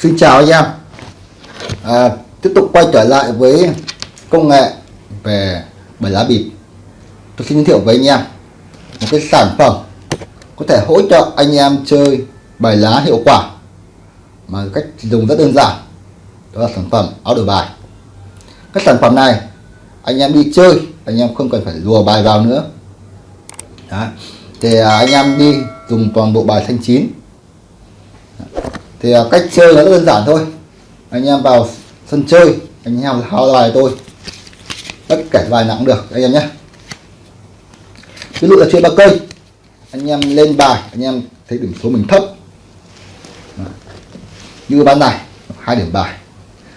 Xin chào anh em. À, Tiếp tục quay trở lại với công nghệ về bài lá bịp. Tôi xin giới thiệu với anh em một cái sản phẩm có thể hỗ trợ anh em chơi bài lá hiệu quả mà cách dùng rất đơn giản. Đó là sản phẩm áo đổi bài. Cái sản phẩm này anh em đi chơi anh em không cần phải lùa bài vào nữa. Đó. thì à, anh em đi dùng toàn bộ bài thanh chín thì à, cách chơi nó rất đơn giản thôi. Anh em vào sân chơi anh em tháo bài tôi. Tất cả bài nặng được anh em nhé. Ví dụ là chơi ba cây. Anh em lên bài anh em thấy điểm số mình thấp. Như bán này hai điểm bài.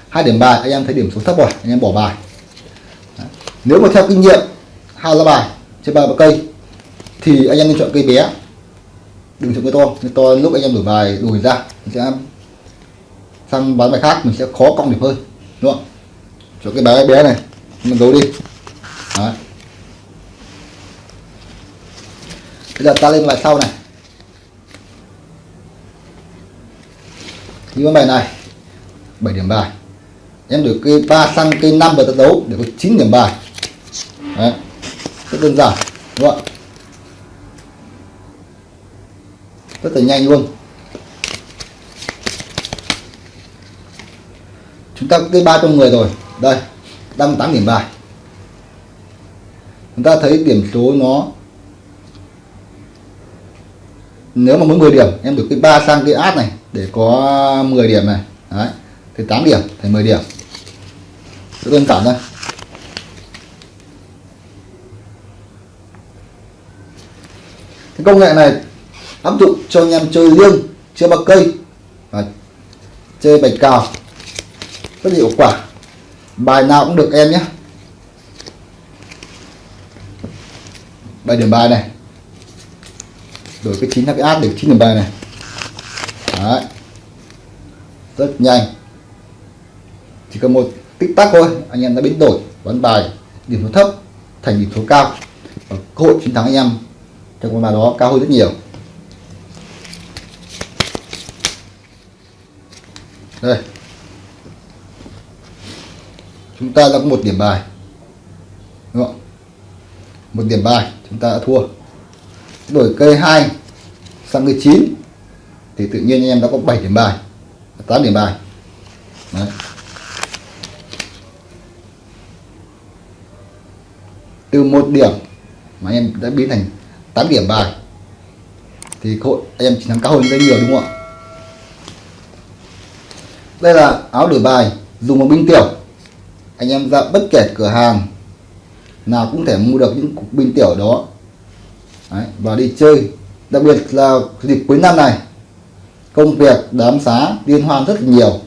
Hai điểm bài anh em thấy điểm số thấp rồi anh em bỏ bài. Nếu mà theo kinh nghiệm hao ra bài chơi ba cây thì anh em nên chọn cây bé đừng chọn cái to. Cái to lúc anh em đổi bài, đổi ra, mình sẽ sang bán bài khác, mình sẽ khó cong điểm hơn. Đúng không? Cho cái bé bé này, mình giấu đi. Đấy. bây giờ ta lên bài sau này. Như bài này 7 điểm bài. Em được cây 3 sang cây 5 và ta đấu để có 9 điểm bài. Đấy. rất đơn giản, đúng không ạ? Rất là nhanh luôn. Chúng ta cái ba trong người rồi. Đây đang 8 điểm bài. Chúng ta thấy điểm số nó, nếu mà muốn 10 điểm, em được cái ba sang cái át này để có 10 điểm này. Đấy, thì 8 điểm thì 10 điểm. Rất đơn giản thôi. Cái công nghệ này áp dụng cho anh em chơi liêng, chơi bạc cây. Và chơi bạch cào. Rất hiệu quả. Bài nào cũng được em nhé. Bài điểm bài này. Đổi cái chín cái áp để chín điểm bài này. Đấy. rất nhanh. Chỉ cần một tích tắc thôi, anh em đã biến đổi. Bán bài, điểm số thấp, thành điểm số cao. Và cơ hội chiến thắng anh em trong con bài đó cao hơn rất nhiều. Đây. Chúng ta đã có một điểm bài. Đúng không? Một điểm bài, chúng ta đã thua. Đổi cây 2 sang cây 9 thì tự nhiên anh em đã có 7 điểm bài 8 điểm bài. Đấy. từ một điểm mà anh em đã biến thành 8 điểm bài, thì hội anh em chiến thắng cao hơn rất nhiều, đúng không ạ? Đây là áo đổi bài dùng một binh tiểu. Anh em ra bất kể cửa hàng nào cũng thể mua được những cục binh tiểu đó. Đấy, và đi chơi. Đặc biệt là dịp cuối năm này công việc đám xá liên hoan rất nhiều.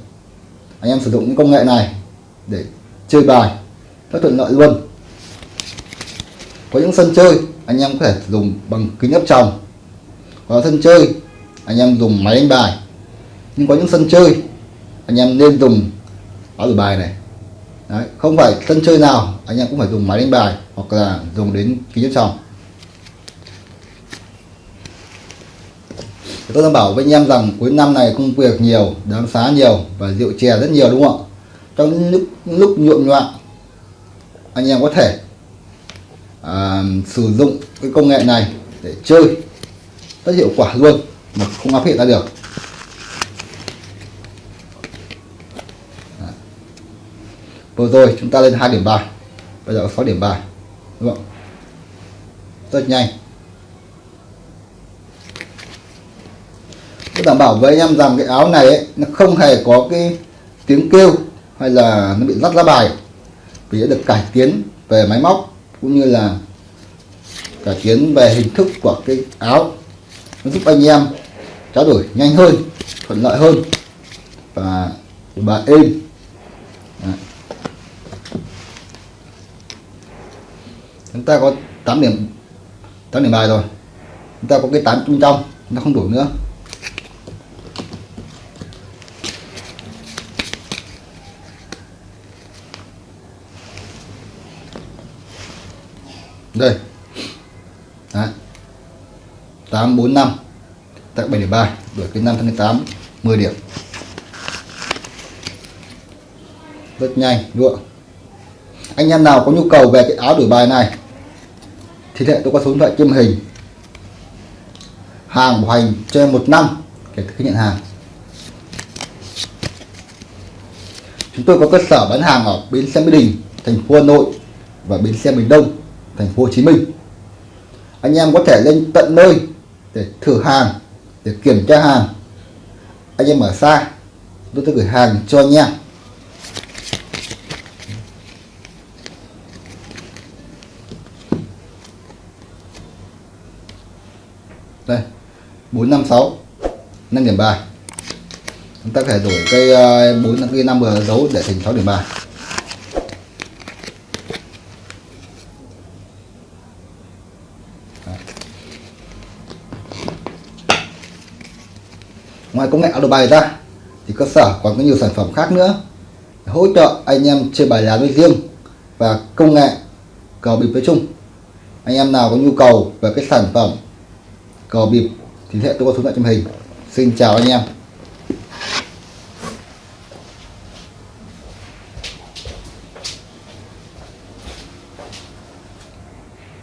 Anh em sử dụng những công nghệ này để chơi bài rất thuận lợi luôn. Có những sân chơi anh em có thể dùng bằng kính áp tròng. Có sân chơi anh em dùng máy đánh bài. Nhưng có những sân chơi anh em nên dùng áo đổi bài này. Đấy, không phải sân chơi nào anh em cũng phải dùng máy đánh bài hoặc là dùng đến kính áp tròng tôi đảm bảo với anh em rằng cuối năm này công việc nhiều đám xá nhiều và rượu chè rất nhiều đúng không ạ? Trong lúc, lúc nhuộm nhoạng anh em có thể à, sử dụng cái công nghệ này để chơi. Rất hiệu quả luôn mà không áp hiện ra được. Vừa rồi chúng ta lên hai điểm bài. Bây giờ có 6 điểm bài. Đúng không? Rất nhanh. Tôi đảm bảo với anh em rằng cái áo này ấy, nó không hề có cái tiếng kêu hay là nó bị rắt ra bài. Vì đã được cải tiến về máy móc cũng như là cải tiến về hình thức của cái áo. Nó giúp anh em trao đổi nhanh hơn thuận lợi hơn và và êm. Đấy. Chúng ta có 8 điểm 8 điểm bài rồi. Chúng ta có cái 8 trung trong, nó không đủ nữa. Đây. Đấy. 845 tại 7 điểm bài, đổi cái 5 tháng 8 10 điểm. Rất nhanh luôn anh em nào có nhu cầu về cái áo đổi bài này thì hệ tôi có số điện thoại trên hình. Hàng bảo hành cho em một năm kể từ khi nhận hàng. Chúng tôi có cơ sở bán hàng ở bến xe Mỹ Đình, thành phố Hà Nội và bến xe miền Đông, thành phố Hồ Chí Minh. Anh em có thể lên tận nơi để thử hàng, để kiểm tra hàng. Anh em ở xa, tôi sẽ gửi hàng cho anh em. Đây 456 5 điểm bài chúng ta có thể đổi cây ờ, 4 cây 5 bờ dấu để thành 6 điểm bài ngoài công nghệ auto bài ra, thì cơ sở còn có nhiều sản phẩm khác nữa hỗ trợ anh em chơi bài lá nói riêng và công nghệ cờ bịp nói chung. Anh em nào có nhu cầu về cái sản phẩm cờ bịp thì hệ tôi có số điện thoại trong hình. Xin chào anh em.